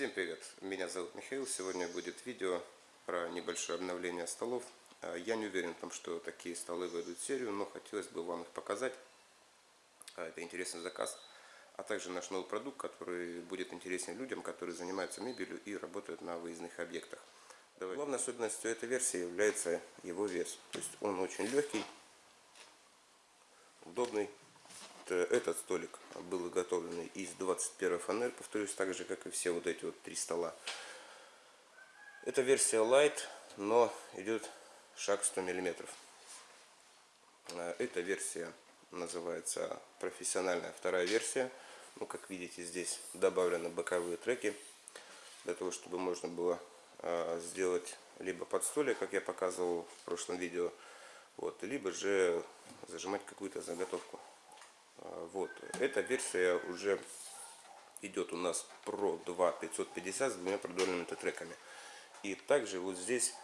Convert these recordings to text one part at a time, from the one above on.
Всем привет! Меня зовут Михаил. Сегодня будет видео про небольшое обновление столов. А, я не уверен в том, что такие столы выйдут в серию, но хотелось бы вам их показать. А, это интересный заказ. А также наш новый продукт, который будет интересен людям, которые занимаются мебелью и работают на выездных объектах. Давай. Главной особенностью этой версии является его вес. То есть он очень легкий, удобный этот столик был изготовлен из 21 фанер, повторюсь, так же, как и все вот эти вот три стола. Это версия Light, но идет шаг 100 мм. Э, эта версия называется профессиональная вторая версия. Ну, как видите, здесь добавлены боковые треки, для того, чтобы можно было э, сделать либо под столик, как я показывал в прошлом видео, вот, либо же зажимать какую-то заготовку. А, вот. Эта версия уже идет у нас Pro 2 550 с двумя продольными тетреками. И также вот здесь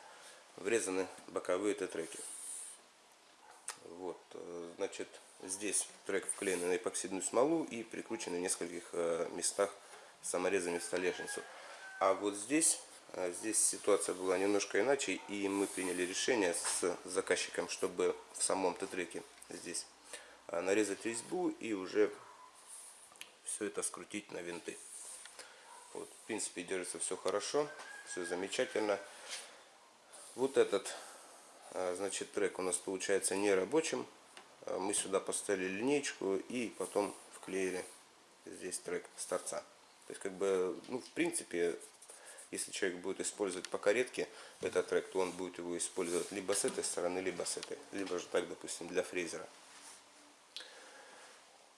врезаны боковые тетреки. Вот, э, значит, здесь трек вклеен на эпоксидную смолу и прикручен в нескольких э, местах саморезами столешницу. А вот здесь, э, здесь ситуация была немножко иначе, и мы приняли решение с заказчиком, чтобы в самом тетреке здесь нарезать резьбу и уже все это скрутить на винты. Вот, в принципе, держится все хорошо, все замечательно. Вот этот, а, значит, трек у нас получается не рабочим. А, мы сюда поставили линейку и потом вклеили здесь трек с торца. То есть, как бы, ну, в принципе, если человек будет использовать по каретке этот трек, то он будет его использовать либо с этой стороны, либо с этой. Либо же так, допустим, для фрезера.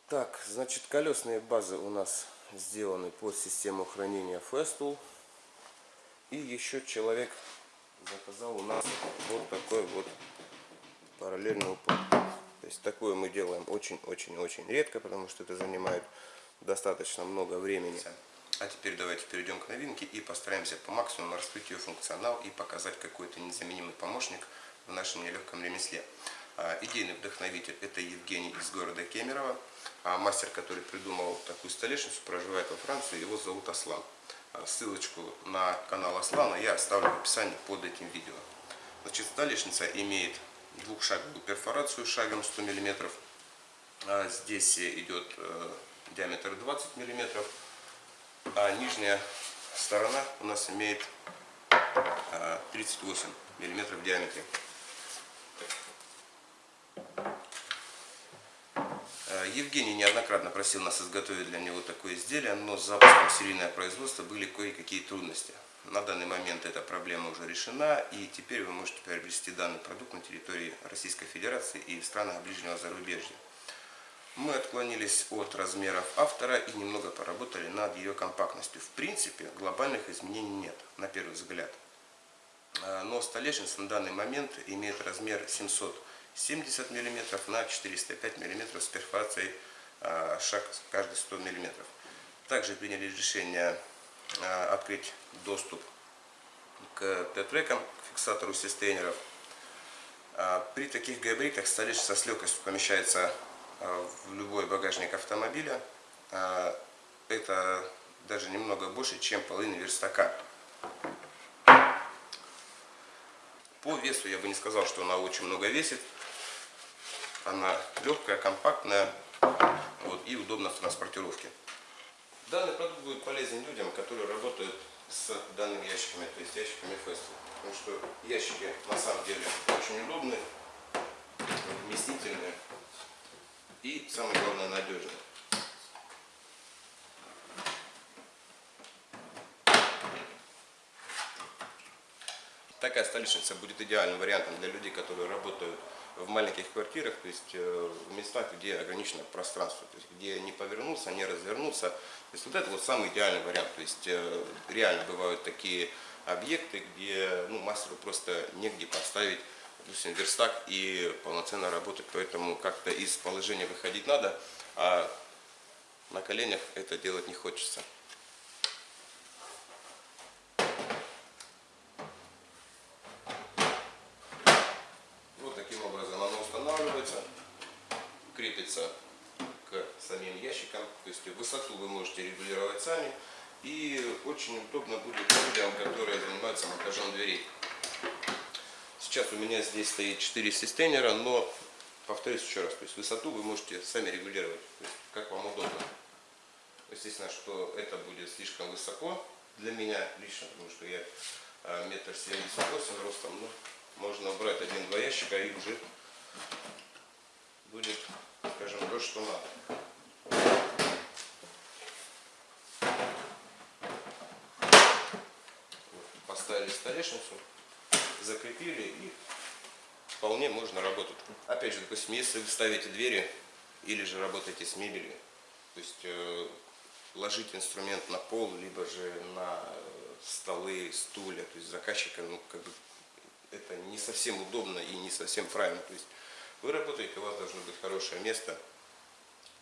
Так, значит, колесные базы у нас сделаны под систему хранения Festool. И еще человек заказал у нас вот такой вот параллельный упор. То есть такое мы делаем очень-очень-очень редко, потому что это занимает достаточно много времени. А теперь давайте перейдем к новинке и постараемся по максимуму раскрыть ее функционал и показать какой-то незаменимый помощник в нашем нелегком ремесле. А, идейный вдохновитель это Евгений из города Кемерово. А мастер, который придумал такую столешницу, проживает во Франции, его зовут Аслан. А, ссылочку на канал Аслана я оставлю в описании под этим видео. Значит, столешница имеет двухшаговую перфорацию шагом 100 мм. Здесь идет э, диаметр 20 мм, а нижняя сторона у нас имеет 38 мм в диаметре. Евгений неоднократно просил нас изготовить для него такое изделие, но с запуском серийное производство были кое-какие трудности. На данный момент эта проблема уже решена, и теперь вы можете приобрести данный продукт на территории Российской Федерации и в странах ближнего зарубежья. Мы отклонились от размеров автора и немного поработали над ее компактностью. В принципе, глобальных изменений нет, на первый взгляд. А, но столешница на данный момент имеет размер 700 70 мм на 405 мм с перфорацией а, шаг каждый 100 мм. Также приняли решение а, открыть доступ к Т-трекам, к фиксатору систейнеров. А, при таких габаритах столешница с легкостью помещается в любой багажник автомобиля. Это даже немного больше, чем половина верстака. По весу я бы не сказал, что она очень много весит. Она легкая, компактная вот, и удобна в транспортировке. Данный продукт будет полезен людям, которые работают с данными ящиками, то есть ящиками Festool. Потому что ящики на самом деле очень удобные, вместительные и, самое главное, надежные. Такая столешница будет идеальным вариантом для людей, которые работают в маленьких квартирах, то есть э, в местах, где ограничено пространство, то есть где не повернуться, не развернуться. То есть вот это вот самый идеальный вариант. То есть э, реально бывают такие объекты, где ну, мастеру просто негде поставить допустим, верстак и полноценно работать, поэтому как-то из положения выходить надо, а на коленях это делать не хочется. крепится к самим ящикам. То есть высоту вы можете регулировать сами. И очень удобно будет людям, которые занимаются монтажом дверей. Сейчас у меня здесь стоит 4 системера, но повторюсь еще раз, то есть высоту вы можете сами регулировать, есть как вам удобно. Естественно, что это будет слишком высоко для меня лично, потому что я а, метр семьдесят восемь ростом, ну, можно убрать один-два ящика и уже будет, скажем, то, что надо. Поставили столешницу, закрепили и вполне можно работать. Опять же, допустим, если вы ставите двери или же работаете с мебелью, то есть э, ложить инструмент на пол, либо же на столы, стулья, то есть заказчика, ну, как бы, это не совсем удобно и не совсем правильно. То есть вы работаете, у вас должно быть хорошее место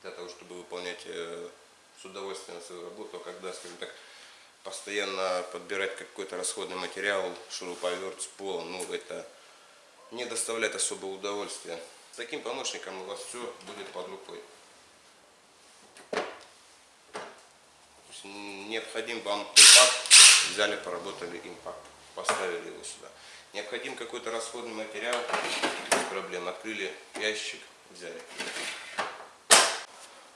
для того, чтобы выполнять э, с удовольствием свою работу, а когда, скажем так, постоянно подбирать какой-то расходный материал, шуруповерт с пола, ну, это не доставляет особого удовольствия. С таким помощником у вас все будет под рукой. Необходим вам импакт, взяли, поработали импакт, поставили его сюда. Необходим какой-то расходный материал, без проблем, открыли ящик, взяли.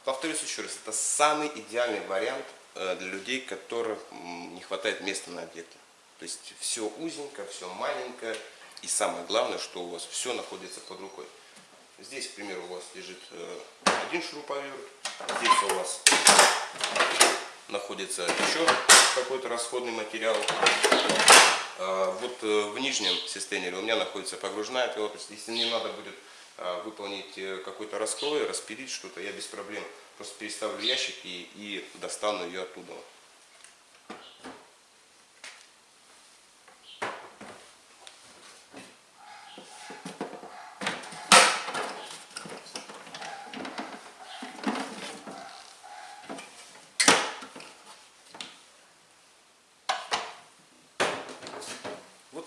Повторюсь еще раз, это самый идеальный вариант для людей, которым не хватает места на объекте. То есть все узенько, все маленькое, и самое главное, что у вас все находится под рукой. Здесь, к примеру, у вас лежит э, один шуруповерт, здесь у вас находится еще какой-то расходный материал. А, вот э, в нижнем системе у меня находится погружная пила. Если мне надо будет а, выполнить э, какой-то раскрой, распилить что-то, я без проблем просто переставлю ящики и достану ее оттуда.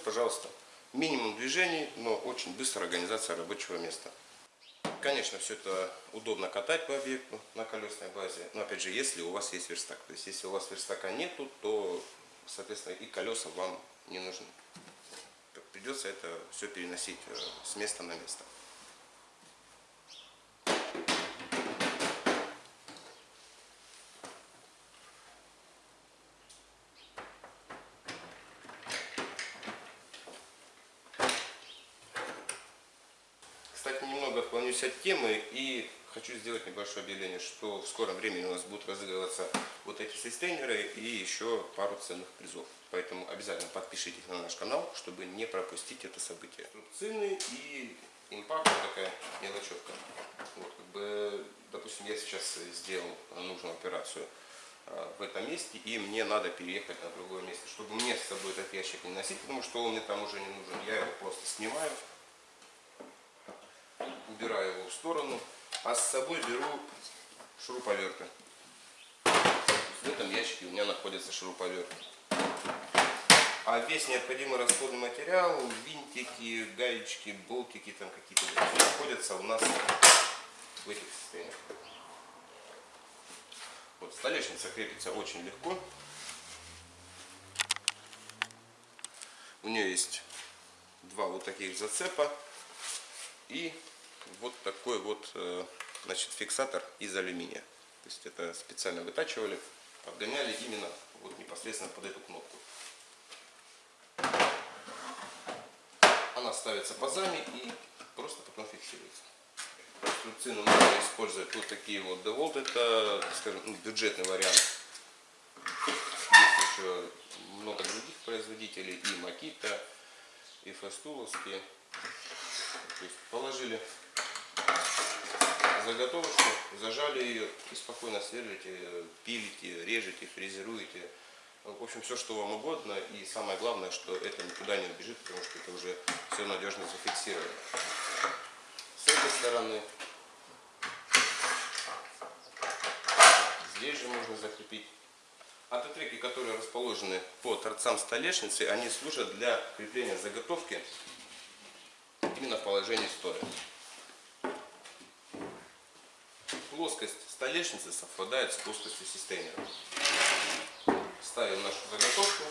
пожалуйста, минимум движений, но очень быстрая организация рабочего места. Конечно, все это удобно катать по объекту на колесной базе, но опять же, если у вас есть верстак. То есть, если у вас верстака нету, то, соответственно, и колеса вам не нужны. Придется это все переносить э, с места на место. Отклонюсь от темы и хочу сделать небольшое объявление, что в скором времени у нас будут разыгрываться вот эти системеры и еще пару ценных призов. Поэтому обязательно подпишитесь на наш канал, чтобы не пропустить это событие. Цены и импакт такая мелочевка. Вот, как бы, допустим, я сейчас сделал нужную операцию а, в этом месте, и мне надо переехать на другое место, чтобы мне с собой этот ящик не носить, потому что он мне там уже не нужен. Я его просто снимаю, убираю его в сторону, а с собой беру шуруповерты. В этом ящике у меня находится шуруповерт. А весь необходимый расходный материал, винтики, гаечки, болтики там какие-то находятся у нас в этих состояниях. Вот столешница крепится очень легко. У нее есть два вот таких зацепа и вот такой вот э, значит, фиксатор из алюминия. То есть это специально вытачивали, подгоняли именно вот непосредственно под эту кнопку. Она ставится пазами и просто потом фиксируется. Конструкцию можно использовать вот такие вот DeWalt, это, скажем, ну, бюджетный вариант. Есть еще много других производителей, и Makita, и Фастуловские. То есть положили заготовочку, зажали ее и спокойно сверлите, пилите, режете, фрезеруете. В общем, все, что вам угодно. И самое главное, что это никуда не убежит, потому что это уже все надежно зафиксировано. С этой стороны здесь же можно закрепить. Автотреки, которые расположены по торцам столешницы, они служат для крепления заготовки именно в положении стоя. Плоскость столешницы совпадает с плоскостью системера. ставим нашу заготовку,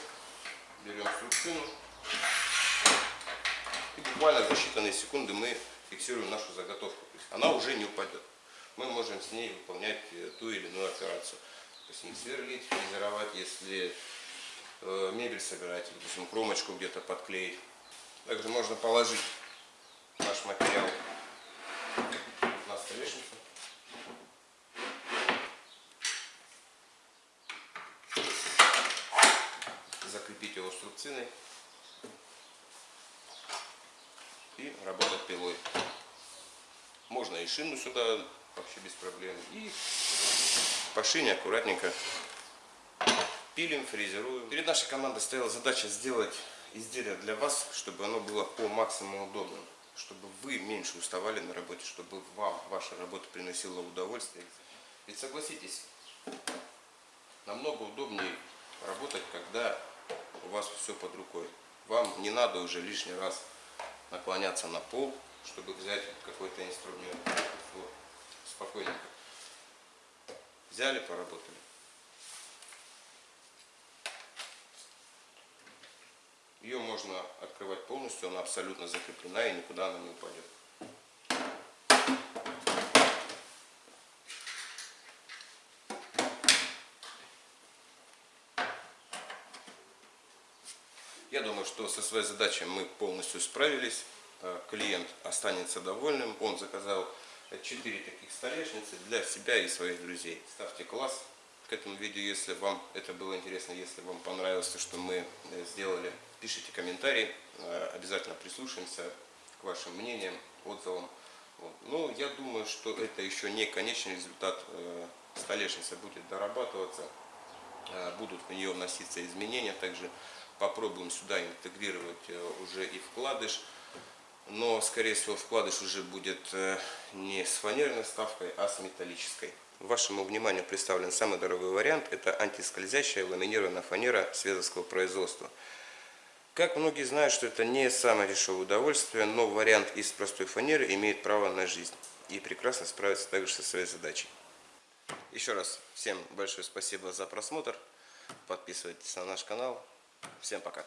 берем струбцину и буквально за считанные секунды мы фиксируем нашу заготовку. То есть она уже не упадет. Мы можем с ней выполнять э, ту или иную операцию. Допустим, сверлить, фрезеровать, если э, мебель собирать, допустим, кромочку где-то подклеить. Также можно положить наш материал на столешницу. Струбциной и работать пилой. Можно и шину сюда вообще без проблем. И по шине аккуратненько пилим, фрезеруем. Перед нашей командой стояла задача сделать изделие для вас, чтобы оно было по максимуму удобным. Чтобы вы меньше уставали на работе, чтобы вам ваша работа приносила удовольствие. Ведь согласитесь, намного удобнее работать, когда у вас все под рукой. Вам не надо уже лишний раз наклоняться на пол, чтобы взять какой-то инструмент. Вот. Спокойненько. Взяли, поработали. Ее можно открывать полностью, она абсолютно закреплена и никуда она не упадет. Я думаю, что со своей задачей мы полностью справились. Э, Клиент останется довольным. Он заказал 4 таких столешницы для себя и своих друзей. Ставьте класс к этому видео, если вам это было интересно, если вам понравилось то, что мы э, сделали. Пишите комментарии, э, обязательно прислушаемся к вашим мнениям, отзывам. Вот. Но я думаю, что это еще не конечный результат. Столешница будет дорабатываться, будут в нее вноситься изменения. Также попробуем сюда интегрировать уже и вкладыш но, скорее всего, вкладыш уже будет э, не с фанерной вставкой, а с металлической. Вашему вниманию представлен самый дорогой вариант. Это антискользящая ламинированная фанера световского производства. Как многие знают, что это не самое дешевое удовольствие, но вариант из простой фанеры имеет право на жизнь и прекрасно справится также со своей задачей. Еще раз всем большое спасибо за просмотр. Подписывайтесь на наш канал. Всем пока.